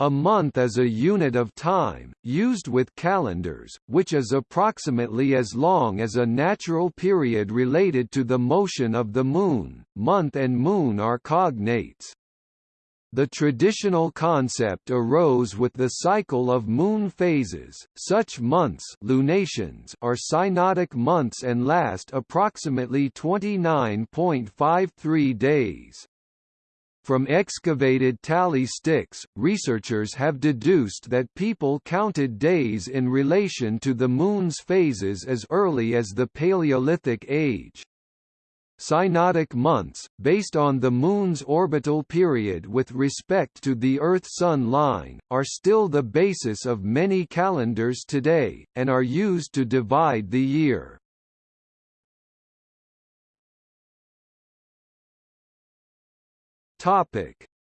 A month is a unit of time, used with calendars, which is approximately as long as a natural period related to the motion of the Moon. Month and Moon are cognates. The traditional concept arose with the cycle of moon phases. Such months lunations are synodic months and last approximately 29.53 days. From excavated tally sticks, researchers have deduced that people counted days in relation to the Moon's phases as early as the Paleolithic age. Synodic months, based on the Moon's orbital period with respect to the Earth-Sun line, are still the basis of many calendars today, and are used to divide the year.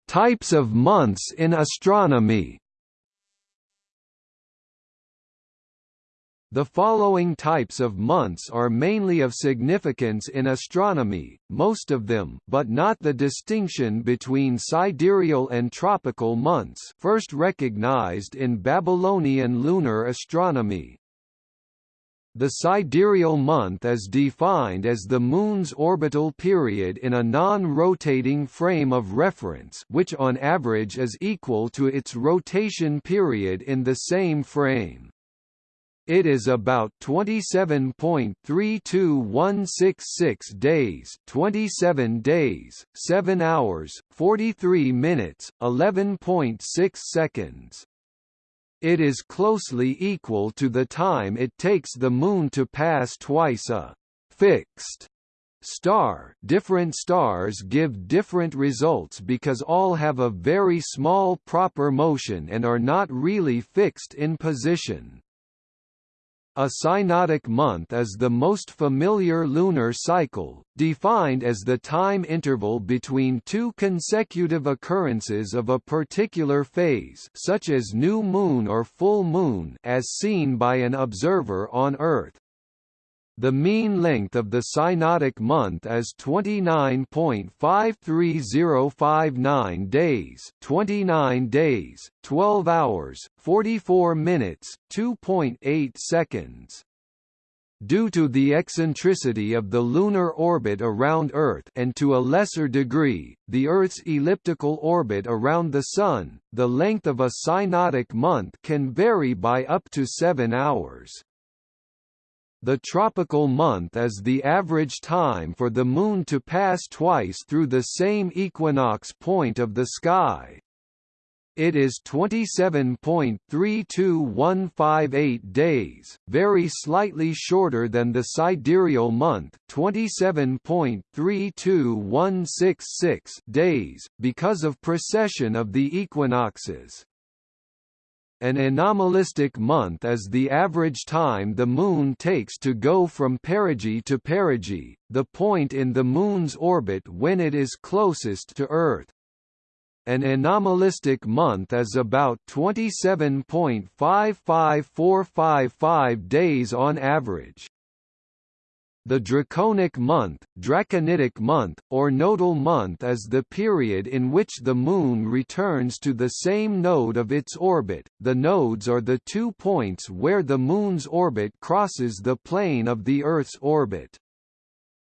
Types of months in astronomy The following types of months are mainly of significance in astronomy, most of them but not the distinction between sidereal and tropical months first recognized in Babylonian lunar astronomy. The sidereal month is defined as the Moon's orbital period in a non-rotating frame of reference which on average is equal to its rotation period in the same frame. It is about 27.32166 days, 27 days, 7 hours, 43 minutes, 11.6 seconds. It is closely equal to the time it takes the Moon to pass twice a fixed star different stars give different results because all have a very small proper motion and are not really fixed in position. A synodic month is the most familiar lunar cycle, defined as the time interval between two consecutive occurrences of a particular phase such as new moon or full moon as seen by an observer on Earth. The mean length of the synodic month is 29.53059 days, 29 days, 12 hours, 44 minutes, 2.8 seconds. Due to the eccentricity of the lunar orbit around Earth and to a lesser degree, the Earth's elliptical orbit around the Sun, the length of a synodic month can vary by up to 7 hours. The tropical month is the average time for the Moon to pass twice through the same equinox point of the sky. It is 27.32158 days, very slightly shorter than the sidereal month 27.32166 days, because of precession of the equinoxes. An anomalistic month is the average time the Moon takes to go from perigee to perigee, the point in the Moon's orbit when it is closest to Earth. An anomalistic month is about 27.55455 days on average. The draconic month, draconitic month, or nodal month is the period in which the Moon returns to the same node of its orbit. The nodes are the two points where the Moon's orbit crosses the plane of the Earth's orbit.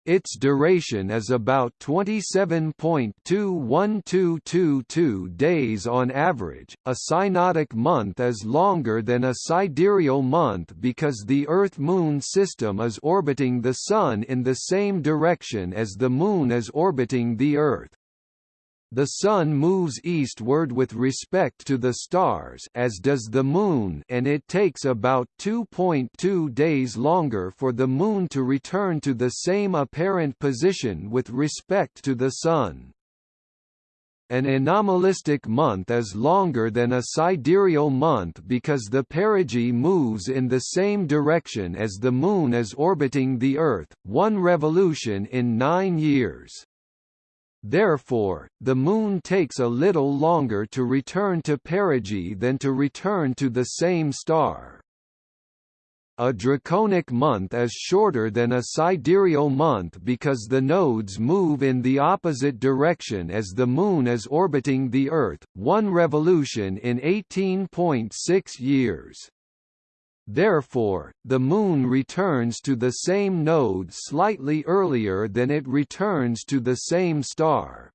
Its duration is about 27.21222 days on average. A synodic month is longer than a sidereal month because the Earth-Moon system is orbiting the Sun in the same direction as the Moon is orbiting the Earth. The Sun moves eastward with respect to the stars as does the Moon and it takes about 2.2 days longer for the Moon to return to the same apparent position with respect to the Sun. An anomalistic month is longer than a sidereal month because the perigee moves in the same direction as the Moon is orbiting the Earth, one revolution in nine years. Therefore, the Moon takes a little longer to return to perigee than to return to the same star. a draconic month is shorter than a sidereal month because the nodes move in the opposite direction as the Moon is orbiting the Earth, one revolution in 18.6 years. Therefore, the Moon returns to the same node slightly earlier than it returns to the same star.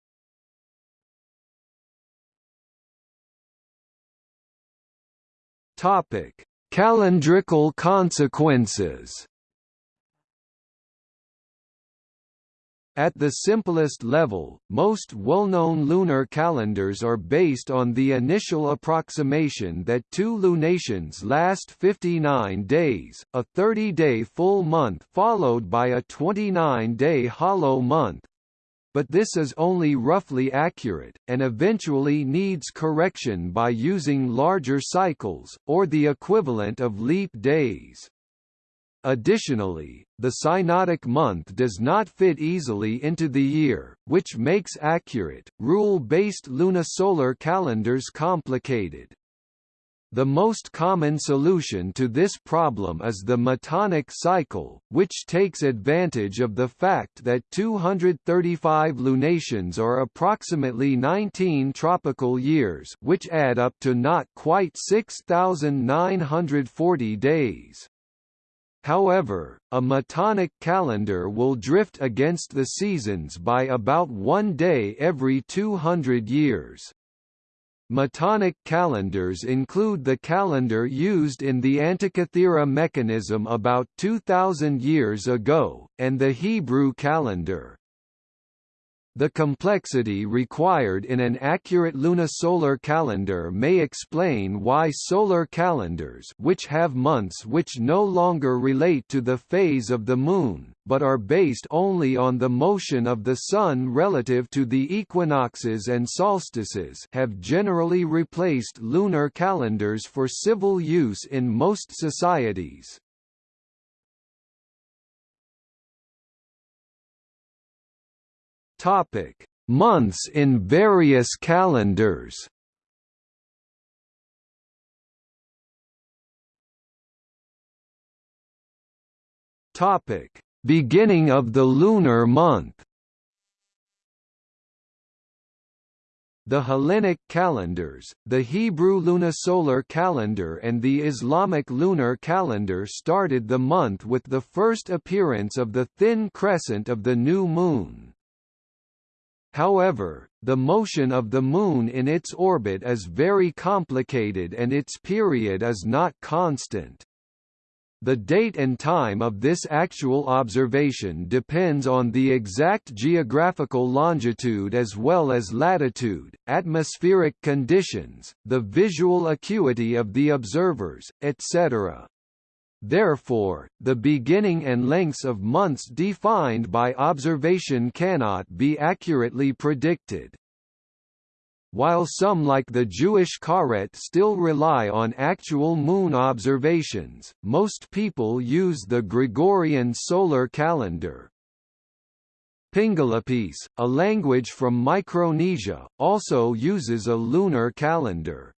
Topic: Calendrical consequences. At the simplest level, most well-known lunar calendars are based on the initial approximation that two lunations last 59 days, a 30-day full month followed by a 29-day hollow month, but this is only roughly accurate, and eventually needs correction by using larger cycles, or the equivalent of leap days. Additionally, the synodic month does not fit easily into the year, which makes accurate, rule-based lunisolar calendars complicated. The most common solution to this problem is the metonic cycle, which takes advantage of the fact that 235 lunations are approximately 19 tropical years which add up to not quite 6,940 days. However, a metonic calendar will drift against the seasons by about one day every 200 years. Metonic calendars include the calendar used in the Antikythera mechanism about 2,000 years ago, and the Hebrew calendar. The complexity required in an accurate lunisolar calendar may explain why solar calendars which have months which no longer relate to the phase of the Moon, but are based only on the motion of the Sun relative to the equinoxes and solstices have generally replaced lunar calendars for civil use in most societies. Topic: Months in various calendars. Topic: Beginning of the lunar month. The Hellenic calendars, the Hebrew lunisolar calendar and the Islamic lunar calendar started the month with the first appearance of the thin crescent of the new moon. However, the motion of the Moon in its orbit is very complicated and its period is not constant. The date and time of this actual observation depends on the exact geographical longitude as well as latitude, atmospheric conditions, the visual acuity of the observers, etc. Therefore, the beginning and lengths of months defined by observation cannot be accurately predicted. While some like the Jewish Karet still rely on actual moon observations, most people use the Gregorian solar calendar. Pingalapese, a language from Micronesia, also uses a lunar calendar.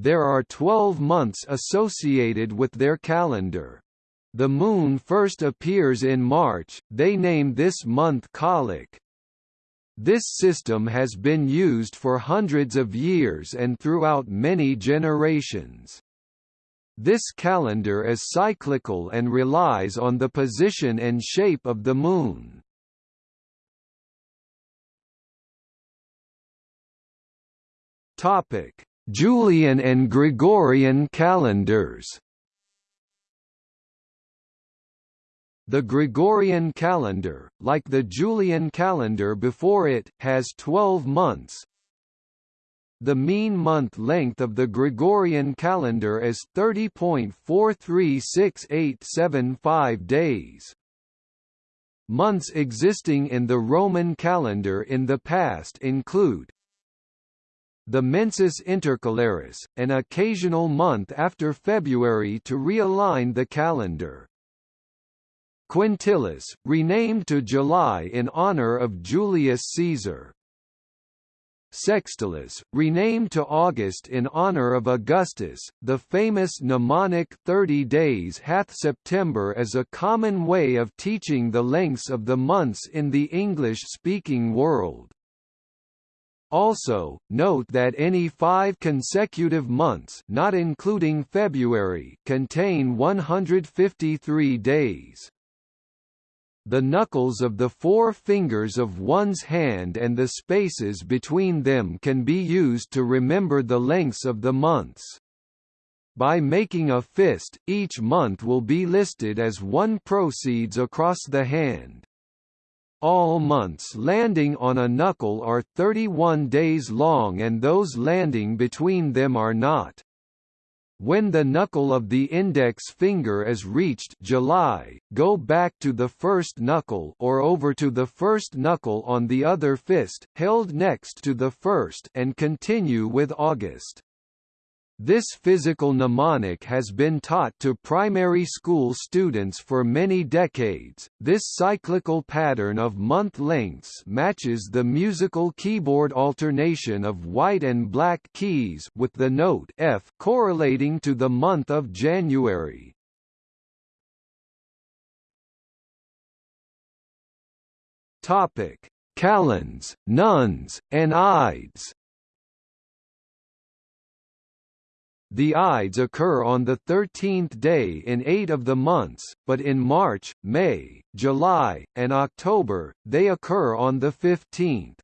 There are 12 months associated with their calendar. The moon first appears in March, they name this month Kalik. This system has been used for hundreds of years and throughout many generations. This calendar is cyclical and relies on the position and shape of the Moon. Topic: Julian and Gregorian calendars The Gregorian calendar, like the Julian calendar before it, has 12 months. The mean month length of the Gregorian calendar is 30.436875 days. Months existing in the Roman calendar in the past include the mensis intercalaris, an occasional month after February to realign the calendar. Quintilis, renamed to July in honor of Julius Caesar. Sextilis, renamed to August in honor of Augustus, the famous mnemonic 30 days hath September as a common way of teaching the lengths of the months in the English-speaking world. Also, note that any five consecutive months not including February contain 153 days the knuckles of the four fingers of one's hand and the spaces between them can be used to remember the lengths of the months. By making a fist, each month will be listed as one proceeds across the hand. All months landing on a knuckle are 31 days long and those landing between them are not. When the knuckle of the index finger is reached July, go back to the first knuckle or over to the first knuckle on the other fist, held next to the first and continue with August. This physical mnemonic has been taught to primary school students for many decades. This cyclical pattern of month lengths matches the musical keyboard alternation of white and black keys with the note F correlating to the month of January. Topic: Kalends, Nones, and Ides. The Ides occur on the 13th day in eight of the months, but in March, May, July, and October, they occur on the 15th.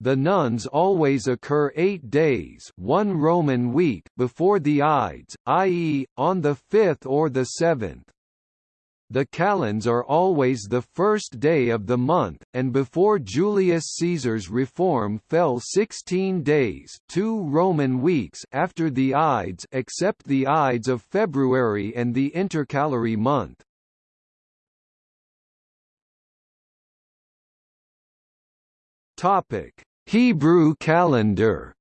The nuns always occur eight days one Roman week before the Ides, i.e., on the 5th or the 7th. The kalends are always the first day of the month, and before Julius Caesar's reform fell 16 days two Roman weeks after the Ides except the Ides of February and the intercalary month. Hebrew calendar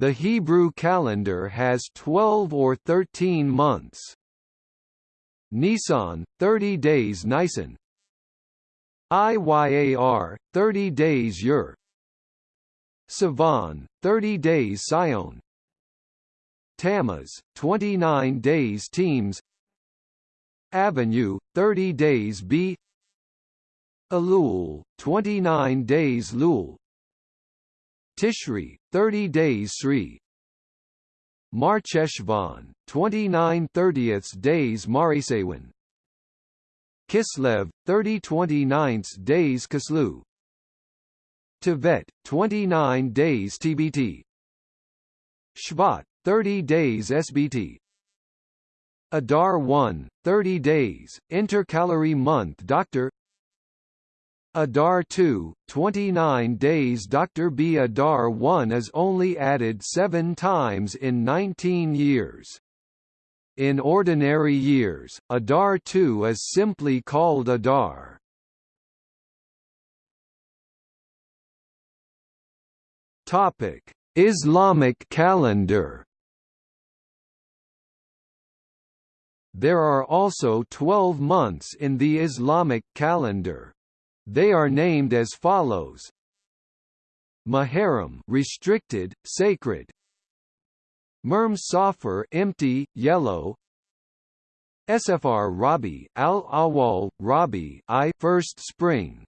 The Hebrew calendar has 12 or 13 months. Nisan, 30 days Nisan. Iyar, 30 days Ur Sivan, 30 days Sion. Tammuz, 29 days Teams. Avenue, 30 days B. Elul, 29 days Lul. Tishri, 30 days Sri Marcheshvan, 29 30ths days Marisewan Kislev, 30 29 days Kislu. Tevet, 29 days TBT Shvat, 30 days SBT Adar 1, 30 days, intercalary month Dr. Adar 2, 29 days Dr. B. Adar 1 is only added seven times in 19 years. In ordinary years, Adar 2 is simply called Adar. Islamic calendar. There are also 12 months in the Islamic calendar. They are named as follows: Muharram, restricted, sacred. Murm Safar, empty, yellow. Sfr Rabi, Al Awal, Rabi, I, first spring.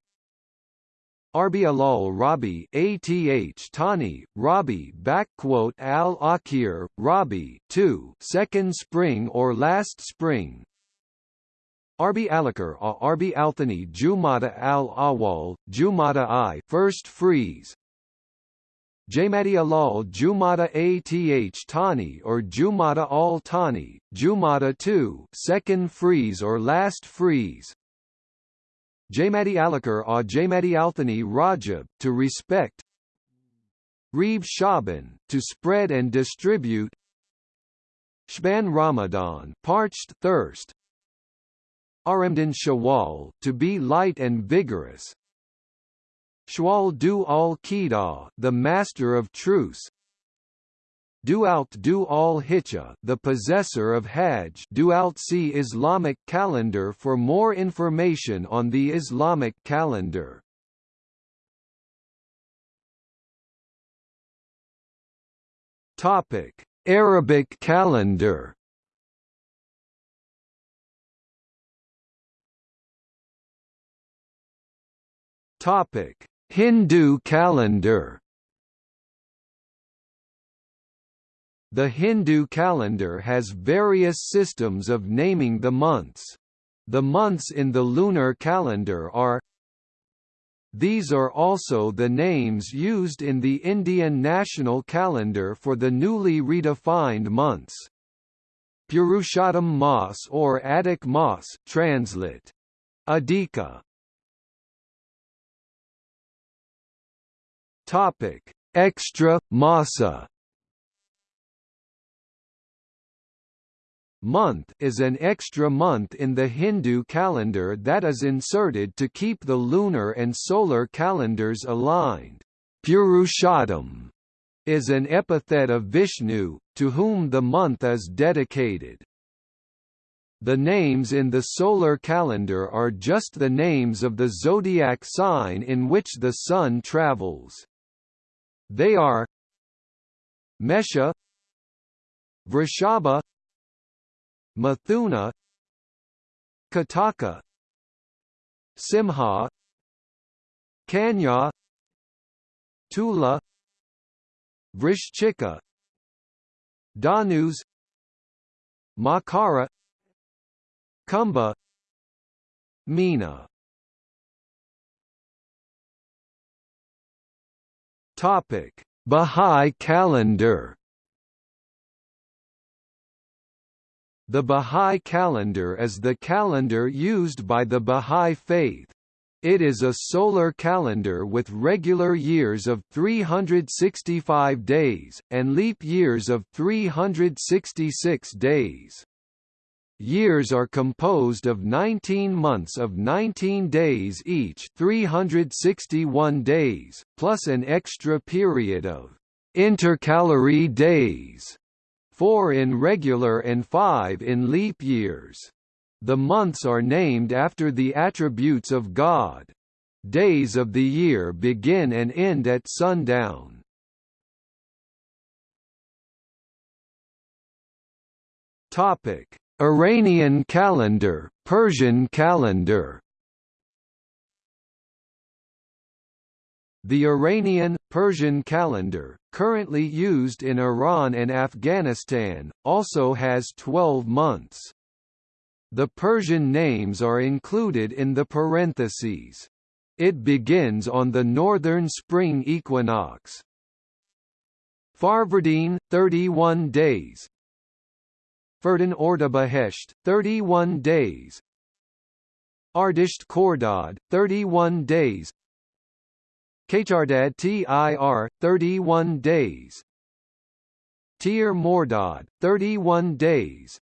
Arbi Alal Rabi, Ath Tani, Rabi, backquote Al Akir, Rabi, two, second spring or last spring. Arbi Alakar a Arbi Althani Jumada al Awal, Jumada I first freeze. Jamadi Alal Jumada Ath Tani or Jumada al Tani, Jumada II second freeze or last freeze. Jamadi Alakar a Jamadi Althani Rajab, to respect. Reeb Shaban, to spread and distribute. Shban Ramadan parched thirst Aramdan Shawal, to be light and vigorous. Shawal du al-Qidah, the master of truce. Dualt du Al Hicha, the possessor of Hajj. Dualt see Islamic calendar for more information on the Islamic calendar. Topic: Arabic calendar. Topic: Hindu calendar. The Hindu calendar has various systems of naming the months. The months in the lunar calendar are these are also the names used in the Indian national calendar for the newly redefined months. Purushottam Mas or Adhik Mas translate. Adhika Topic: Extra Masa. Month is an extra month in the Hindu calendar that is inserted to keep the lunar and solar calendars aligned. Purushottam is an epithet of Vishnu, to whom the month is dedicated. The names in the solar calendar are just the names of the zodiac sign in which the sun travels. They are Mesha Vrishabha Mithuna Kataka Simha Kanya Tula Vrishchika Dhanus Makara Kumbha Meena Topic: Bahá'í calendar. The Bahá'í calendar is the calendar used by the Bahá'í Faith. It is a solar calendar with regular years of 365 days, and leap years of 366 days. Years are composed of 19 months of 19 days each 361 days, plus an extra period of intercalary days, four in regular and five in leap years. The months are named after the attributes of God. Days of the year begin and end at sundown. Topic Iranian calendar, Persian calendar The Iranian, Persian calendar, currently used in Iran and Afghanistan, also has 12 months. The Persian names are included in the parentheses. It begins on the northern spring equinox. Farvardin, 31 days, Ferdin Ordibehesht, 31 days. Ardisht Khordad, 31 days. Kachardad Tir, 31 days. Tir Mordad, 31 days.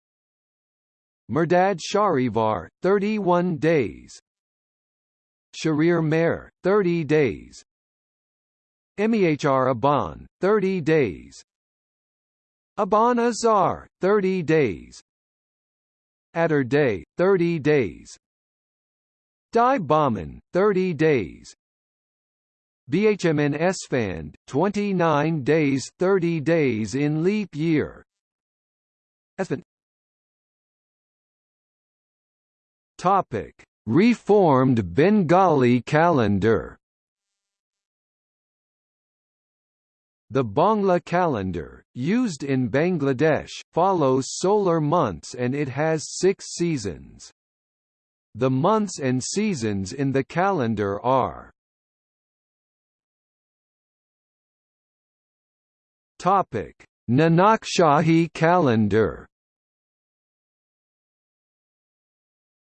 Murdad Shahrivar, 31 days. Sharir Mehr, 30 days. Mihr Aban, 30 days Aban Azar, 30 days. Adar Day, 30 days. Dai Bahman, 30 days. BHMN Esfand, 29 days 30 days in leap year. Esfand Topic: Reformed Bengali calendar The Bangla calendar, used in Bangladesh, follows solar months and it has six seasons. The months and seasons in the calendar are Topic: Nanakshahi calendar.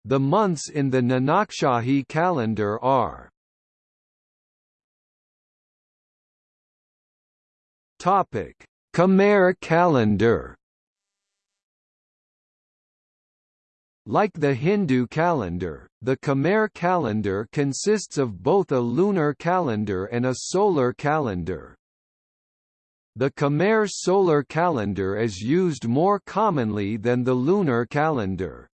The months in the Nanakshahi calendar are Topic: Khmer calendar. Like the Hindu calendar, the Khmer calendar consists of both a lunar calendar and a solar calendar. The Khmer solar calendar is used more commonly than the lunar calendar.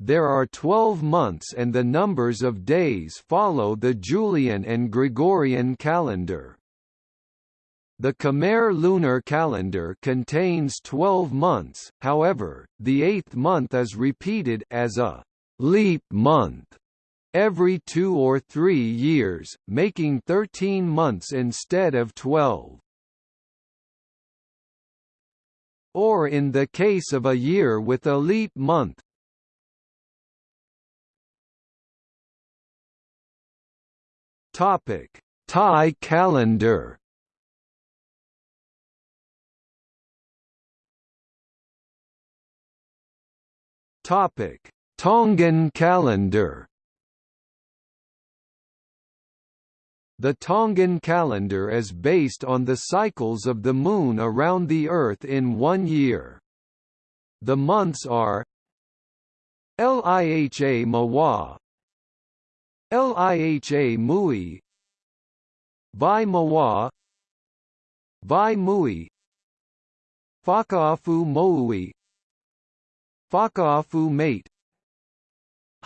There are 12 months and the numbers of days follow the Julian and Gregorian calendar. The Khmer lunar calendar contains 12 months, however, the eighth month is repeated as a leap month every two or three years, making 13 months instead of 12. Or in the case of a year with a leap month, Topic: Thai calendar. Topic: Tongan calendar. The Tongan calendar is based on the cycles of the Moon around the Earth in one year. The months are Liha Mawa Liha Mui Vai Mawa Vai Mui Fakaafu Moui Fakaafu Mate.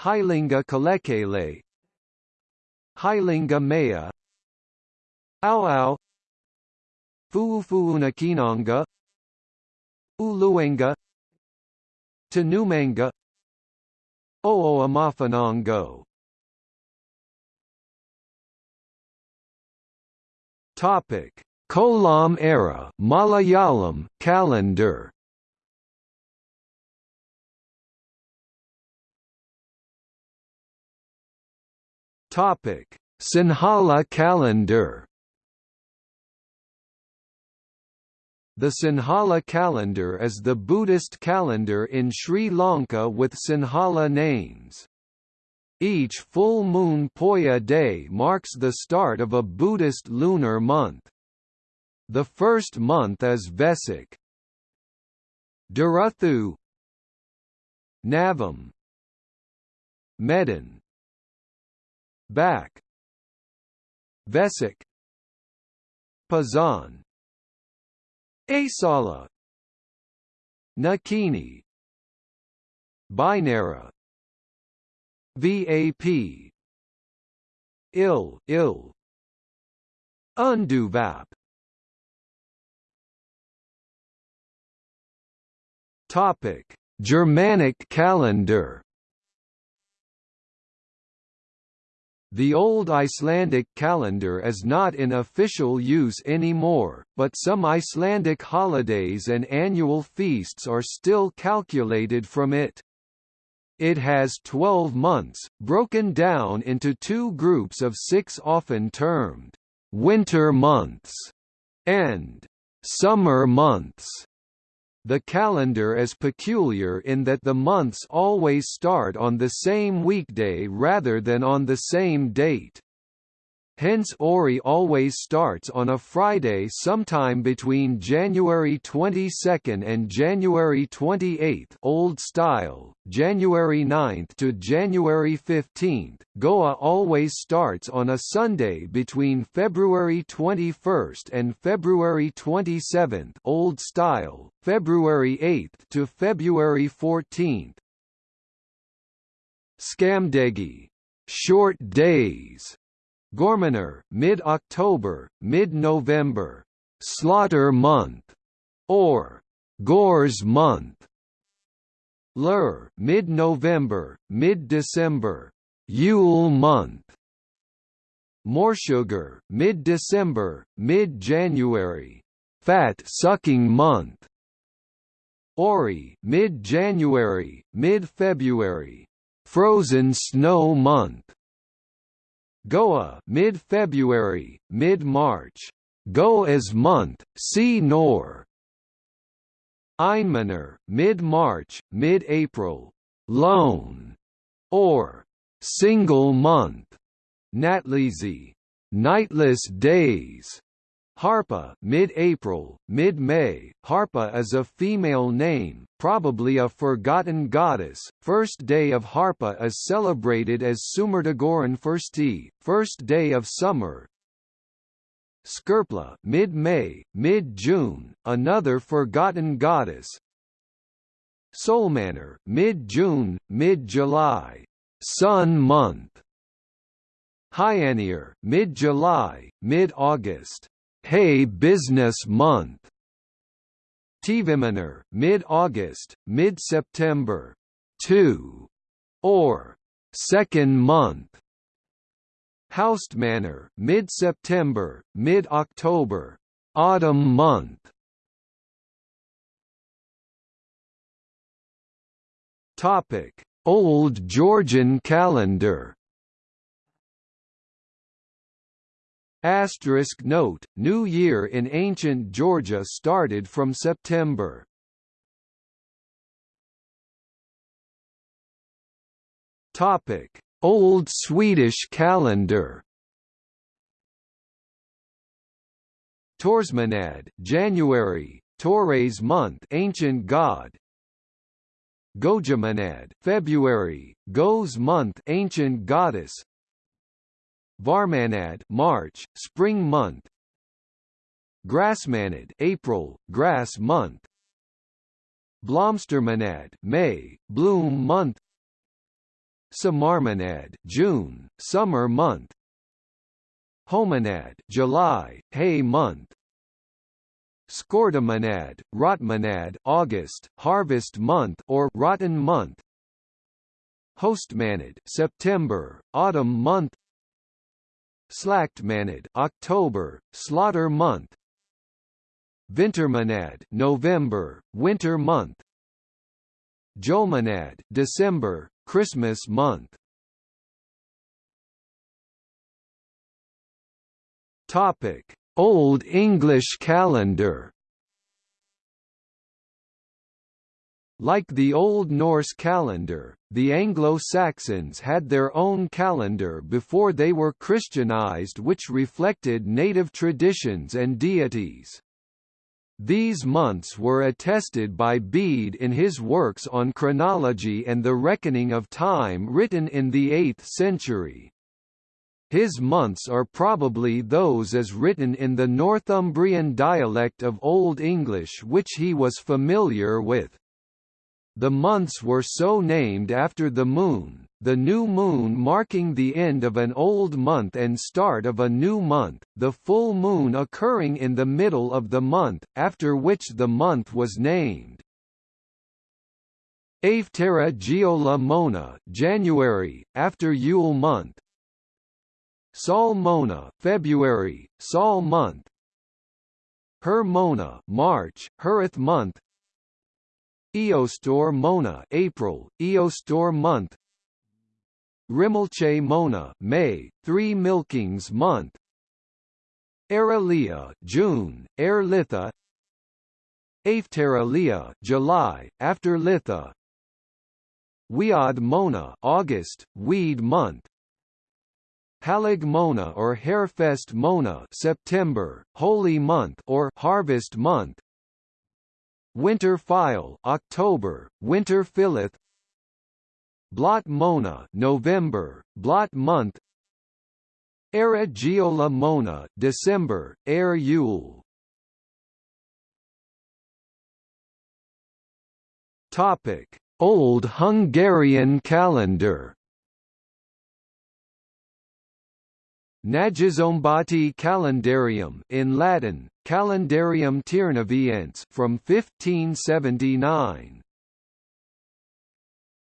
Hilinga Kalekele. Hilinga Maya Au Fuufuunakinanga. Uluenga. Tanumanga Ooamafanango. Topic: Kollam era Malayalam calendar. Topic: Sinhala calendar. The Sinhala calendar is the Buddhist calendar in Sri Lanka with Sinhala names. Each full moon Poya day marks the start of a Buddhist lunar month. The first month is Vesak. Duruthu Navam Medan Back. Vesak Pazan. Asala. Nikini. Binara. VAP. Ill ill. Unduvap. Topic. Germanic calendar The old Icelandic calendar is not in official use anymore, but some Icelandic holidays and annual feasts are still calculated from it. It has 12 months, broken down into two groups of six often termed winter months and summer months. The calendar is peculiar in that the months always start on the same weekday rather than on the same date. Hence Ori always starts on a Friday sometime between January 22 and January 28 Old Style, January 9 to January 15. Goa always starts on a Sunday between February 21 and February 27 Old Style, February 8 to February 14. Skamdegi short days Gormaner, mid-October, mid-November, Slaughter Month, or Gores Month. Lur, mid-November, mid-December, Yule Month. Morsugar, mid-December, mid-January, Fat Sucking Month. Ori, mid-January, mid-February, Frozen Snow Month. Goa mid-February, mid-March. Go as month, see nor. Einmaner, mid-March, mid-April. Lone or single month. Natlizi, nightless days. Harpa mid-April, mid-May. Harpa is a female name, probably a forgotten goddess. First day of Harpa is celebrated as Sumertagoran Firsti, first day of summer. Skerpla mid-May, mid-June, another forgotten goddess. Solmanor mid-June, mid-July, sun month. Hyanir mid-July, mid-August. Hay Business Month Tviminar, mid-August, mid-September, 2, or second month. Haustmanner, mid-September, mid-October, autumn month. Topic: Old Georgian calendar. Asterisk note, New Year in ancient Georgia started from September. Topic: Old Swedish calendar. Torsmonad, January, Torres month, ancient god. Gojamonad, February, Go's month, ancient goddess. Varmanad March, spring month. Grassmanad April, grass month. Blomstermanad May, bloom month. Samarmanad June, summer month. Homanad July, hay month. Skordamanad, Rotmanad August, harvest month or rotten month. Hostmanad September, autumn month. Slaktmanad October, slaughter month. Vintermanad November, winter month. Jolmanad December, Christmas month. Topic: Old English calendar Like the Old Norse calendar, the Anglo-Saxons had their own calendar before they were Christianized which reflected native traditions and deities. These months were attested by Bede in his works on chronology and the reckoning of time written in the 8th century. His months are probably those as written in the Northumbrian dialect of Old English which he was familiar with. The months were so named after the moon, the new moon marking the end of an old month and start of a new month, the full moon occurring in the middle of the month, after which the month was named. Aftera Geola Mona January, after Yule month. Sol Mona February, Sol month. Her Mona March, Hereth month. Eostor Mona April, Eostor month. Rimmelche Mona May, Three Milkings month. Aralia June, Air Litha. Afteralia July, after Litha. Weod Mona August, Weed month. Halig Mona or Hairfest Mona September, Holy month or Harvest month Winter File October, Winter Philith Blot Mona November, Blot month. Era Geola Mona December, Air Yule. Topic: Old Hungarian calendar. Nagyszombati Calendarium in Latin, Calendarium Tiernaviense from 1579.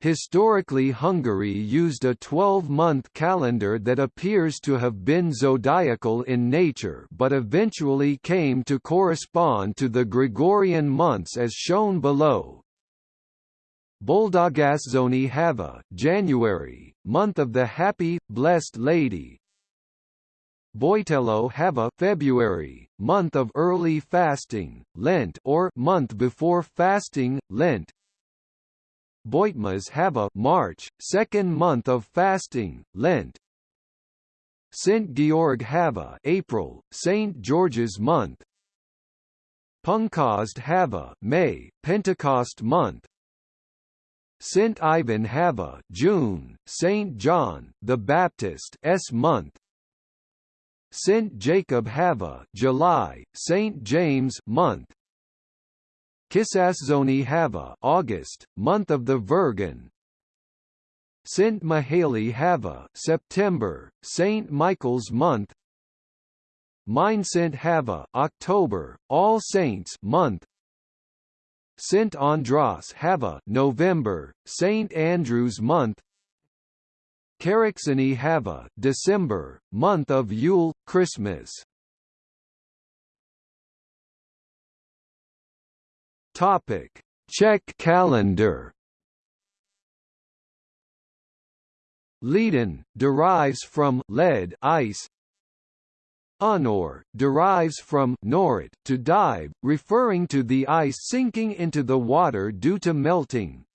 Historically Hungary used a 12-month calendar that appears to have been zodiacal in nature but eventually came to correspond to the Gregorian months as shown below. Boldogasszony Hava January, month of the happy, blessed lady, Boitello a February, month of early fasting, Lent or month before fasting, Lent. Boitmas have a March, second month of fasting, Lent. St. Georg a April, St. George's month. Punkost a May, Pentecost month. St. Ivan have a June, St. John the Baptist S month. St Jacob Hava July, St James month. Kisasszony Hava August, month of the Virgin. St Mihaly Hava September, St Michael's month. Mindszent Hava October, All Saints month St Andras Hava November, St Andrews month Karácsony Hava December, month of Yule, Christmas Topic: Czech calendar. Leden derives from led ice. Unor derives from norit to dive, referring to the ice sinking into the water due to melting.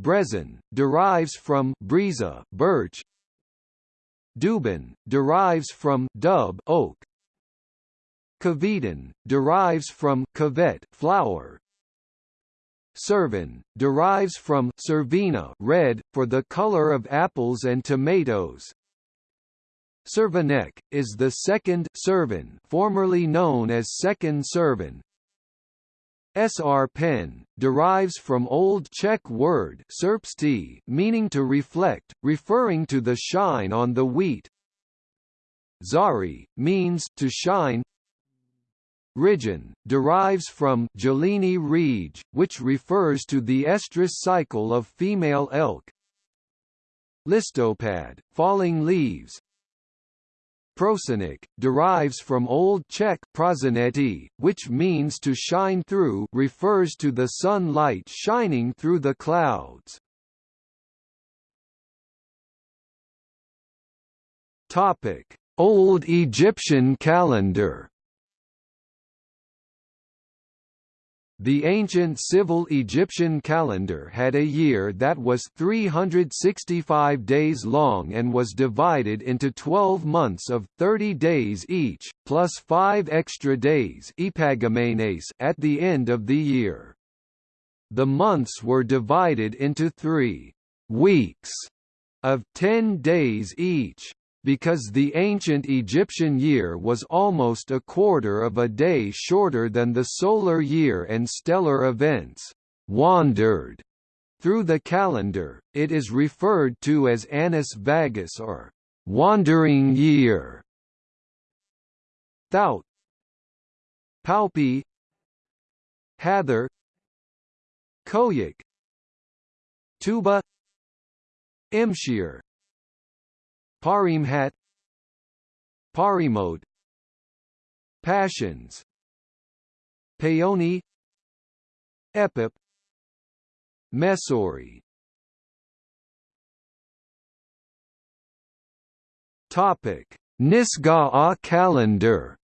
Březen derives from bříza birch. Duben derives from dub oak. Květen derives from květ flower. Servin derives from servina red for the color of apples and tomatoes. Servinek is the second Servin, formerly known as second Servin. Srpen derives from Old Czech word serpsti, meaning to reflect, referring to the shine on the wheat. Září means to shine. Říjen, derives from Gelini Rege, which refers to the estrus cycle of female elk. Listopad, falling leaves. Prosenik, derives from Old Czech prosineti, which means to shine through refers to the sunlight shining through the clouds. Old Egyptian calendar The ancient civil Egyptian calendar had a year that was 365 days long and was divided into 12 months of 30 days each, plus 5 extra days at the end of the year. The months were divided into three weeks of 10 days each because the ancient Egyptian year was almost a quarter of a day shorter than the solar year and stellar events wandered through the calendar, it is referred to as annus vagus or wandering year. Thout. Palpi. Hathor. Koyak Tuba. Imshir Parimhat Parimode Pashons Paoni Epip Mesori. Topic Nisga'a calendar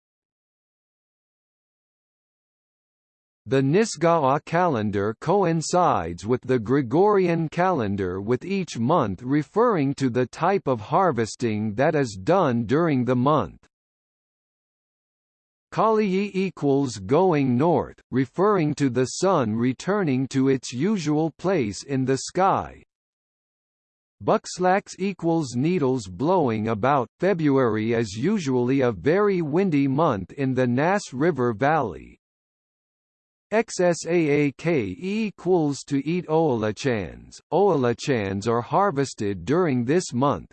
The Nisga'a calendar coincides with the Gregorian calendar with each month referring to the type of harvesting that is done during the month. Kaliyi equals going north, referring to the sun returning to its usual place in the sky. Buckslax equals needles blowing about. February is usually a very windy month in the Nass River Valley, XSAAK equals to eat oolachans. Oolachans are harvested during this month.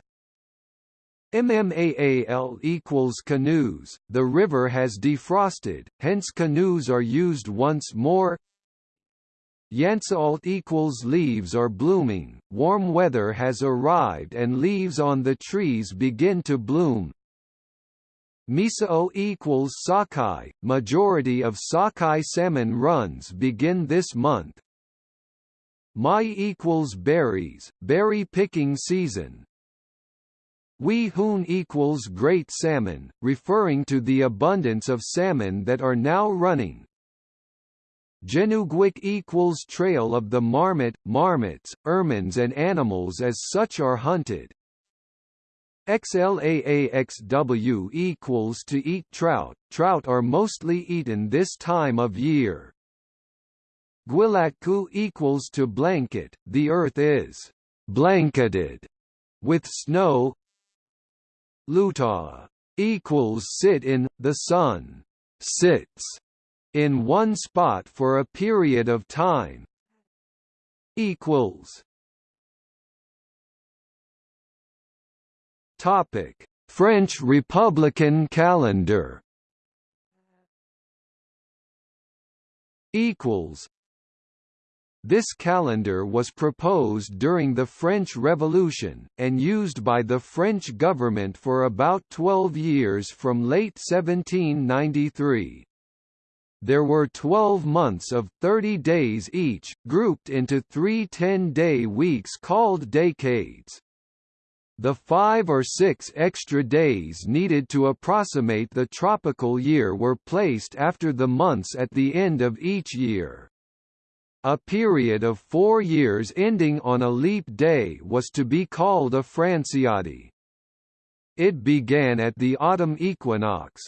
MMAAL equals canoes. The river has defrosted, hence canoes are used once more. Yansaalt equals leaves are blooming. Warm weather has arrived and leaves on the trees begin to bloom. Misao equals sockeye. Majority of sockeye salmon runs begin this month. Mai equals berries, berry picking season. Wee equals great salmon, referring to the abundance of salmon that are now running. Genugwik equals trail of the marmot, marmots, ermines and animals as such are hunted. XLAAXW equals to eat trout. Trout are mostly eaten this time of year. Gwilatku equals to blanket. The earth is blanketed with snow. Luta equals sit in the sun sits in one spot for a period of time equals Topic: French Republican calendar equals this calendar was proposed during the French Revolution, and used by the French government for about 12 years from late 1793. There were 12 months of 30 days each, grouped into three 10-day weeks called decades. The five or six extra days needed to approximate the tropical year were placed after the months at the end of each year. A period of four years ending on a leap day was to be called a Franciade. It began at the autumn equinox.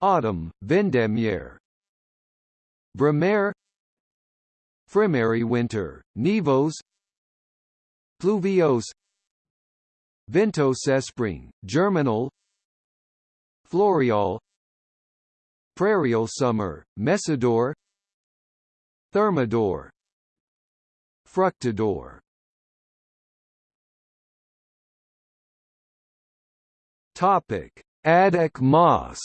Autumn, Vendémiaire. Brumaire Frimaire winter, Nivose Pluviose Ventosespring, Germinal. Floreal. Prairial summer, Messidor Thermidor. Fructidor. Topic: Adhik Mas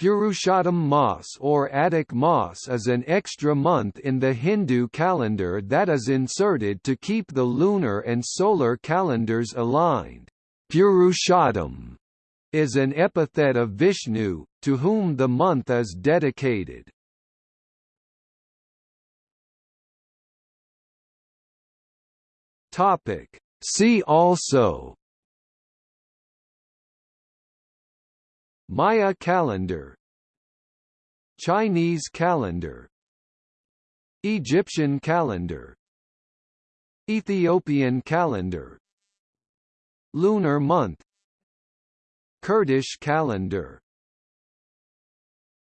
Purushottam Mas or Adhik Mas is an extra month in the Hindu calendar that is inserted to keep the lunar and solar calendars aligned. Purushottam is an epithet of Vishnu, to whom the month is dedicated. See also Maya calendar. Chinese calendar. Egyptian calendar. Ethiopian calendar. Lunar month. Kurdish calendar